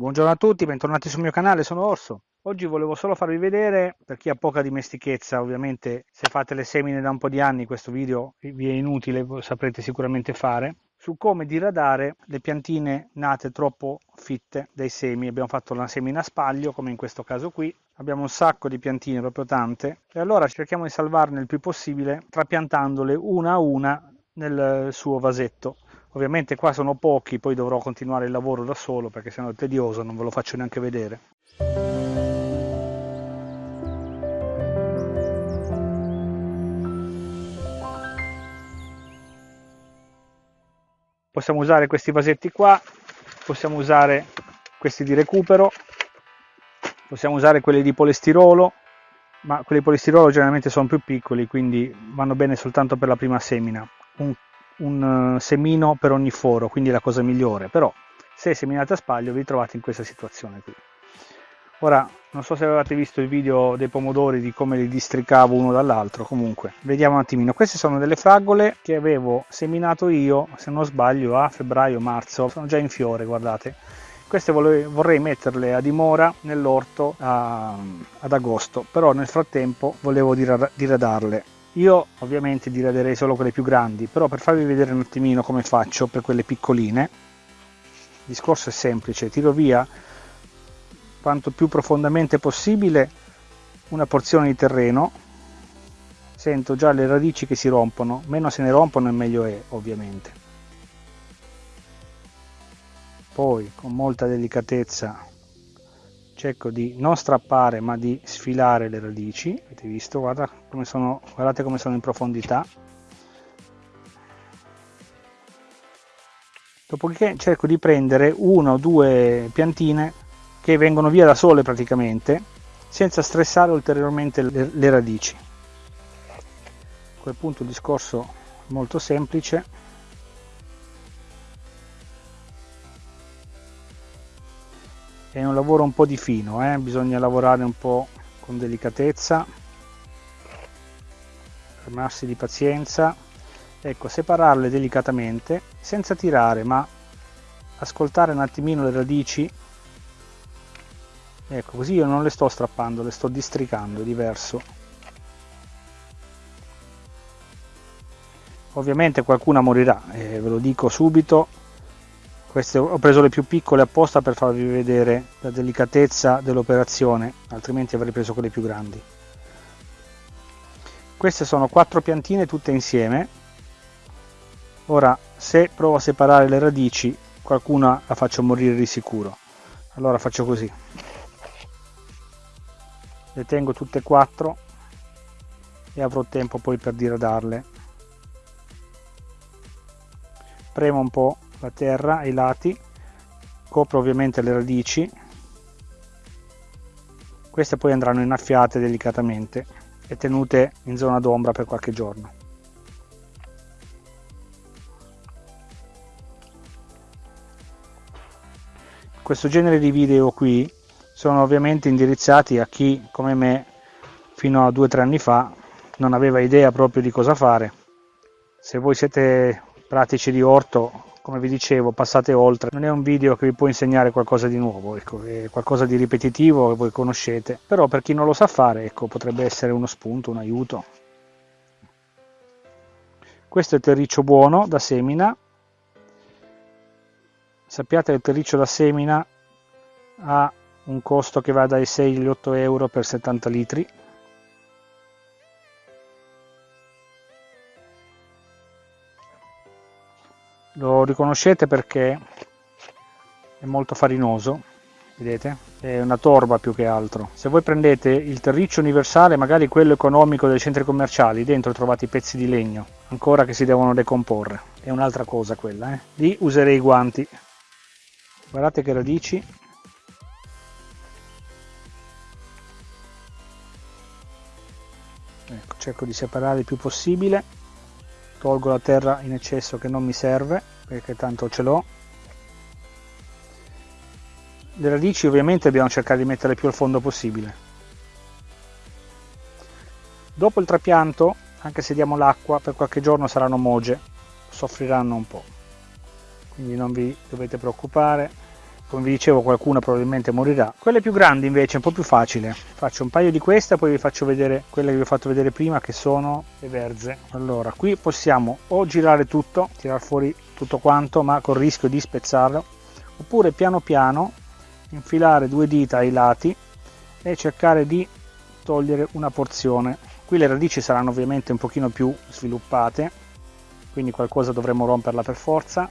Buongiorno a tutti, bentornati sul mio canale, sono Orso. Oggi volevo solo farvi vedere, per chi ha poca dimestichezza, ovviamente se fate le semine da un po' di anni questo video vi è inutile, saprete sicuramente fare, su come diradare le piantine nate troppo fitte dai semi. Abbiamo fatto una semina a spaglio, come in questo caso qui, abbiamo un sacco di piantine, proprio tante, e allora cerchiamo di salvarne il più possibile trapiantandole una a una nel suo vasetto Ovviamente qua sono pochi, poi dovrò continuare il lavoro da solo perché sennò è tedioso, non ve lo faccio neanche vedere. Possiamo usare questi vasetti qua, possiamo usare questi di recupero, possiamo usare quelli di polistirolo, ma quelli di polistirolo generalmente sono più piccoli, quindi vanno bene soltanto per la prima semina. Un un eh, semino per ogni foro, quindi la cosa migliore, però se seminate a spaglio vi trovate in questa situazione qui. Ora, non so se avevate visto il video dei pomodori di come li districavo uno dall'altro, comunque, vediamo un attimino. Queste sono delle fragole che avevo seminato io, se non sbaglio, a febbraio-marzo, sono già in fiore, guardate. Queste vorrei metterle a dimora nell'orto ad agosto, però nel frattempo volevo diradarle io ovviamente diraderei solo quelle più grandi, però per farvi vedere un attimino come faccio per quelle piccoline, il discorso è semplice, tiro via quanto più profondamente possibile una porzione di terreno, sento già le radici che si rompono, meno se ne rompono e meglio è ovviamente. Poi con molta delicatezza cerco di non strappare ma di sfilare le radici. Avete visto? Guarda come sono, guardate come sono in profondità. Dopodiché cerco di prendere una o due piantine che vengono via da sole praticamente senza stressare ulteriormente le, le radici. A quel punto il discorso è molto semplice è un lavoro un po' di fino eh? bisogna lavorare un po' con delicatezza fermarsi di pazienza. Ecco separarle delicatamente senza tirare ma ascoltare un attimino le radici. Ecco così io non le sto strappando le sto districando è diverso. Ovviamente qualcuna morirà eh, ve lo dico subito queste ho preso le più piccole apposta per farvi vedere la delicatezza dell'operazione altrimenti avrei preso quelle più grandi. Queste sono quattro piantine tutte insieme. Ora se provo a separare le radici qualcuna la faccio morire di sicuro. Allora faccio così. Le tengo tutte e quattro e avrò tempo poi per diradarle premo un po' la terra ai lati copro ovviamente le radici. Queste poi andranno innaffiate delicatamente e tenute in zona d'ombra per qualche giorno. Questo genere di video qui sono ovviamente indirizzati a chi come me fino a due o tre anni fa non aveva idea proprio di cosa fare. Se voi siete pratici di orto come vi dicevo passate oltre. Non è un video che vi può insegnare qualcosa di nuovo ecco, è qualcosa di ripetitivo che voi conoscete. Però per chi non lo sa fare ecco, potrebbe essere uno spunto un aiuto. Questo è terriccio buono da semina. Sappiate che il terriccio da semina ha un costo che va dai 6 agli 8 euro per 70 litri lo riconoscete perché è molto farinoso vedete? È una torba più che altro. Se voi prendete il terriccio universale magari quello economico dei centri commerciali dentro trovate i pezzi di legno ancora che si devono decomporre. È un'altra cosa quella eh? lì userei i guanti. Guardate che radici. Ecco, cerco di separare il più possibile tolgo la terra in eccesso che non mi serve perché tanto ce l'ho. Le radici ovviamente dobbiamo cercare di metterle più al fondo possibile. Dopo il trapianto anche se diamo l'acqua per qualche giorno saranno moge soffriranno un po' quindi non vi dovete preoccupare come vi dicevo qualcuna probabilmente morirà. Quelle più grandi invece è un po' più facile. Faccio un paio di queste poi vi faccio vedere quelle che vi ho fatto vedere prima che sono le verze. Allora qui possiamo o girare tutto tirare fuori tutto quanto ma con il rischio di spezzarlo oppure piano piano infilare due dita ai lati e cercare di togliere una porzione. Qui le radici saranno ovviamente un pochino più sviluppate quindi qualcosa dovremo romperla per forza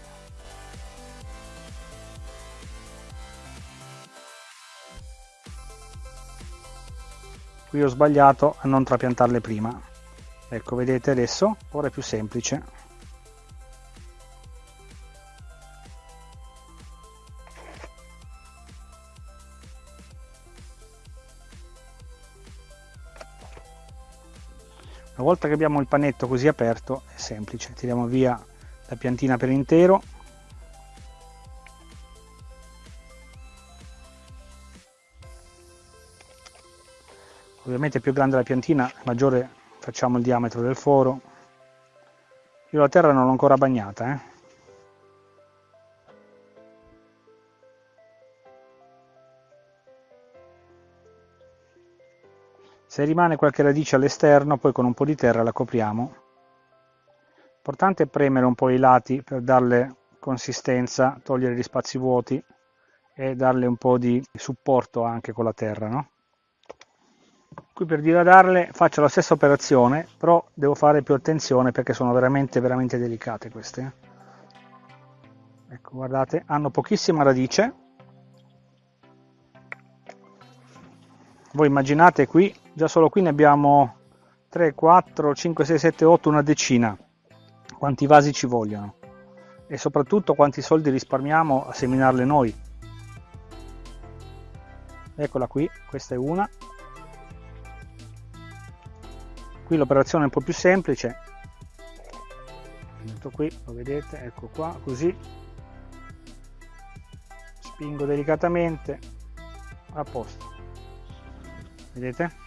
qui ho sbagliato a non trapiantarle prima. Ecco vedete adesso? Ora è più semplice. Una volta che abbiamo il panetto così aperto è semplice. Tiriamo via la piantina per intero ovviamente più grande la piantina maggiore facciamo il diametro del foro io la terra non l'ho ancora bagnata eh. se rimane qualche radice all'esterno poi con un po' di terra la copriamo l'importante è premere un po' i lati per darle consistenza togliere gli spazi vuoti e darle un po' di supporto anche con la terra no? Qui per diradarle faccio la stessa operazione però devo fare più attenzione perché sono veramente veramente delicate queste eh. ecco guardate hanno pochissima radice. Voi immaginate qui già solo qui ne abbiamo 3 4 5 6 7 8 una decina. Quanti vasi ci vogliono? E soprattutto quanti soldi risparmiamo a seminarle noi. Eccola qui questa è una qui l'operazione è un po' più semplice. Metto qui lo vedete ecco qua così. Spingo delicatamente. A posto. Vedete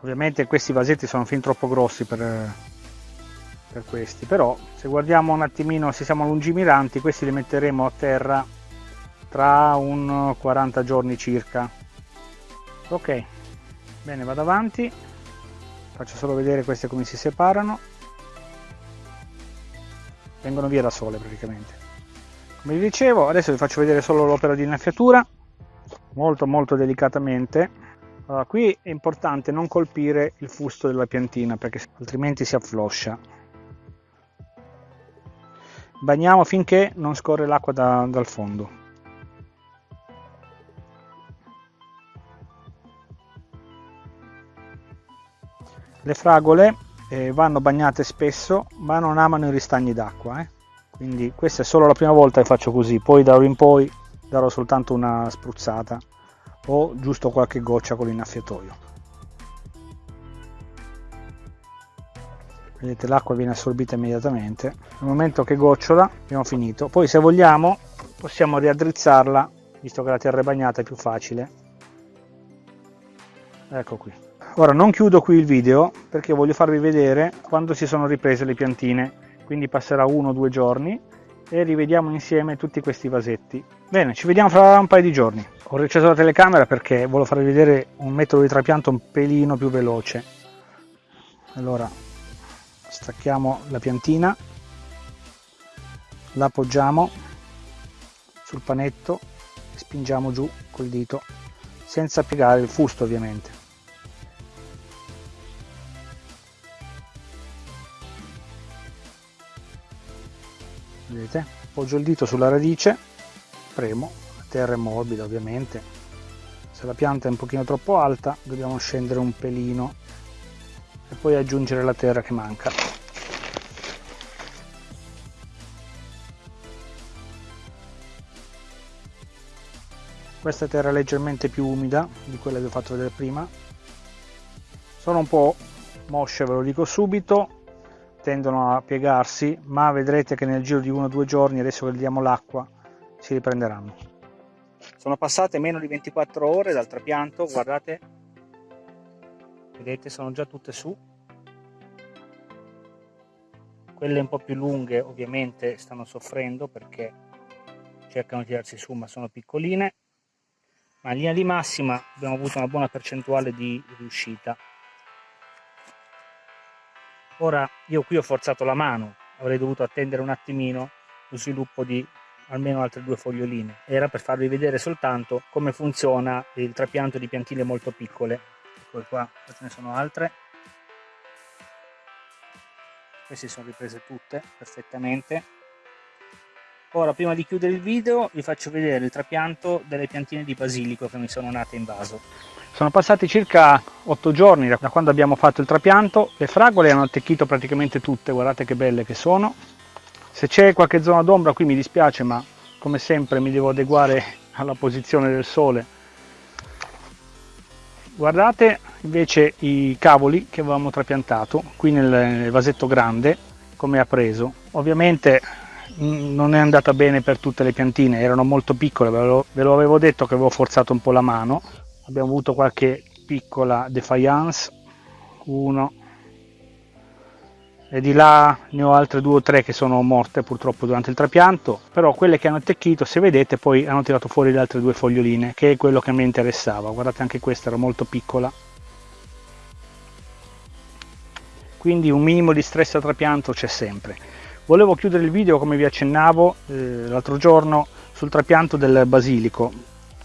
ovviamente questi vasetti sono fin troppo grossi per, per questi però se guardiamo un attimino se siamo lungimiranti questi li metteremo a terra tra un 40 giorni circa. Ok bene vado avanti. Faccio solo vedere queste come si separano. Vengono via da sole praticamente. Come vi dicevo adesso vi faccio vedere solo l'opera di innaffiatura molto molto delicatamente allora, qui è importante non colpire il fusto della piantina perché altrimenti si affloscia. Bagniamo finché non scorre l'acqua da, dal fondo. Le fragole eh, vanno bagnate spesso ma non amano i ristagni d'acqua. Eh? Quindi questa è solo la prima volta che faccio così, poi da ora in poi darò soltanto una spruzzata o giusto qualche goccia con l'innaffiatoio. Vedete l'acqua viene assorbita immediatamente. Nel momento che gocciola abbiamo finito. Poi se vogliamo possiamo riaddrizzarla, visto che la terra è bagnata è più facile. Ecco qui. Ora non chiudo qui il video perché voglio farvi vedere quando si sono riprese le piantine, quindi passerà uno o due giorni e rivediamo insieme tutti questi vasetti. Bene, ci vediamo fra un paio di giorni. Ho riacceso la telecamera perché volevo farvi vedere un metodo di trapianto un pelino più veloce. Allora, stacchiamo la piantina, la appoggiamo sul panetto e spingiamo giù col dito, senza piegare il fusto ovviamente. Vedete? Appoggio il dito sulla radice premo la terra è morbida ovviamente. Se la pianta è un pochino troppo alta dobbiamo scendere un pelino e poi aggiungere la terra che manca. Questa terra è leggermente più umida di quella che ho fatto vedere prima. Sono un po' mosce ve lo dico subito tendono a piegarsi ma vedrete che nel giro di uno o due giorni adesso che gli diamo l'acqua si riprenderanno. Sono passate meno di 24 ore dal trapianto guardate. Vedete sono già tutte su. Quelle un po' più lunghe ovviamente stanno soffrendo perché cercano di tirarsi su ma sono piccoline. Ma in linea di massima abbiamo avuto una buona percentuale di riuscita ora io qui ho forzato la mano avrei dovuto attendere un attimino lo sviluppo di almeno altre due foglioline. Era per farvi vedere soltanto come funziona il trapianto di piantine molto piccole. Eccole qua ce ne sono altre. Queste sono riprese tutte perfettamente ora prima di chiudere il video vi faccio vedere il trapianto delle piantine di basilico che mi sono nate in vaso. Sono passati circa 8 giorni da quando abbiamo fatto il trapianto. Le fragole hanno attecchito praticamente tutte guardate che belle che sono. Se c'è qualche zona d'ombra qui mi dispiace ma come sempre mi devo adeguare alla posizione del sole. Guardate invece i cavoli che avevamo trapiantato qui nel vasetto grande come ha preso. Ovviamente non è andata bene per tutte le piantine, erano molto piccole, ve lo, ve lo avevo detto che avevo forzato un po' la mano, abbiamo avuto qualche piccola defiance, uno, e di là ne ho altre due o tre che sono morte purtroppo durante il trapianto, però quelle che hanno attecchito, se vedete, poi hanno tirato fuori le altre due foglioline, che è quello che mi interessava, guardate anche questa era molto piccola. Quindi un minimo di stress a trapianto c'è sempre volevo chiudere il video come vi accennavo eh, l'altro giorno sul trapianto del basilico.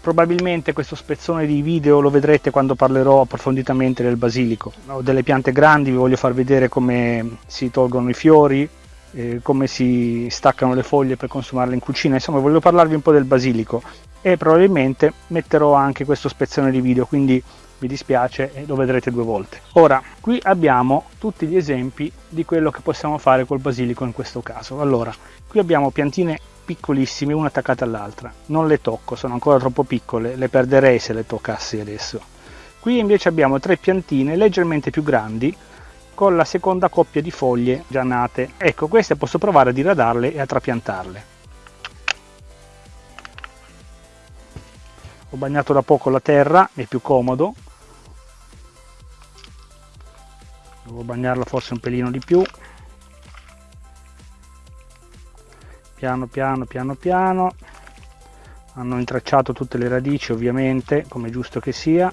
Probabilmente questo spezzone di video lo vedrete quando parlerò approfonditamente del basilico. O delle piante grandi vi voglio far vedere come si tolgono i fiori eh, come si staccano le foglie per consumarle in cucina. Insomma voglio parlarvi un po' del basilico e probabilmente metterò anche questo spezzone di video quindi vi dispiace e lo vedrete due volte. Ora, qui abbiamo tutti gli esempi di quello che possiamo fare col basilico in questo caso. Allora, qui abbiamo piantine piccolissime, una attaccata all'altra. Non le tocco, sono ancora troppo piccole, le perderei se le toccassi adesso. Qui invece abbiamo tre piantine leggermente più grandi con la seconda coppia di foglie già nate. Ecco, queste posso provare a diradarle e a trapiantarle. Ho bagnato da poco la terra, è più comodo, devo bagnarla forse un pelino di più. Piano piano piano piano. Hanno intracciato tutte le radici ovviamente come giusto che sia.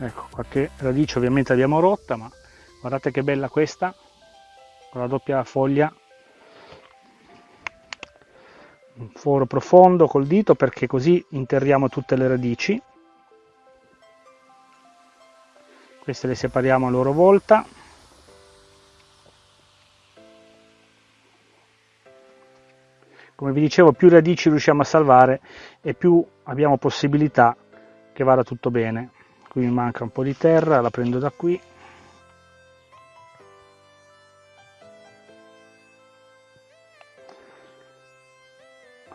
Ecco qualche radice ovviamente l'abbiamo rotta ma guardate che bella questa con la doppia foglia. Un foro profondo col dito perché così interriamo tutte le radici. Queste le separiamo a loro volta. Come vi dicevo più radici riusciamo a salvare e più abbiamo possibilità che vada tutto bene. Qui mi manca un po' di terra la prendo da qui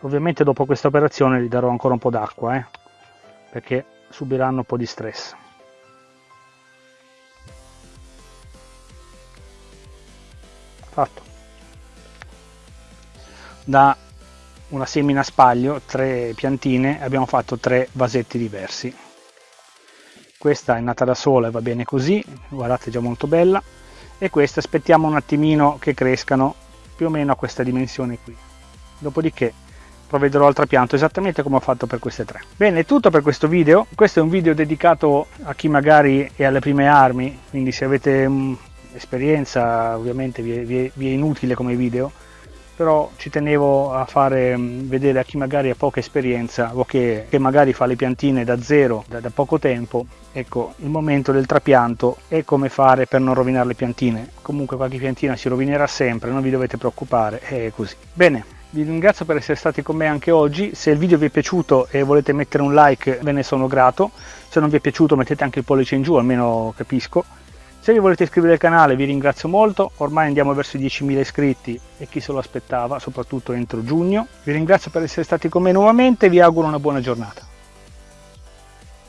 ovviamente dopo questa operazione gli darò ancora un po' d'acqua eh, perché subiranno un po' di stress. Fatto. Da una semina a spaglio tre piantine abbiamo fatto tre vasetti diversi. Questa è nata da sola e va bene così guardate già molto bella. E questa aspettiamo un attimino che crescano più o meno a questa dimensione qui. Dopodiché provvederò al trapianto esattamente come ho fatto per queste tre. Bene, è tutto per questo video. Questo è un video dedicato a chi magari è alle prime armi, quindi se avete um, esperienza ovviamente vi è, vi, è, vi è, inutile come video, però ci tenevo a fare um, vedere a chi magari ha poca esperienza o che, che magari fa le piantine da zero, da, da poco tempo, ecco, il momento del trapianto è come fare per non rovinare le piantine. Comunque qualche piantina si rovinerà sempre, non vi dovete preoccupare, è così. Bene, vi ringrazio per essere stati con me anche oggi, se il video vi è piaciuto e volete mettere un like ve ne sono grato, se non vi è piaciuto mettete anche il pollice in giù, almeno capisco. Se vi volete iscrivere al canale vi ringrazio molto, ormai andiamo verso i 10.000 iscritti e chi se lo aspettava, soprattutto entro giugno. Vi ringrazio per essere stati con me nuovamente e vi auguro una buona giornata.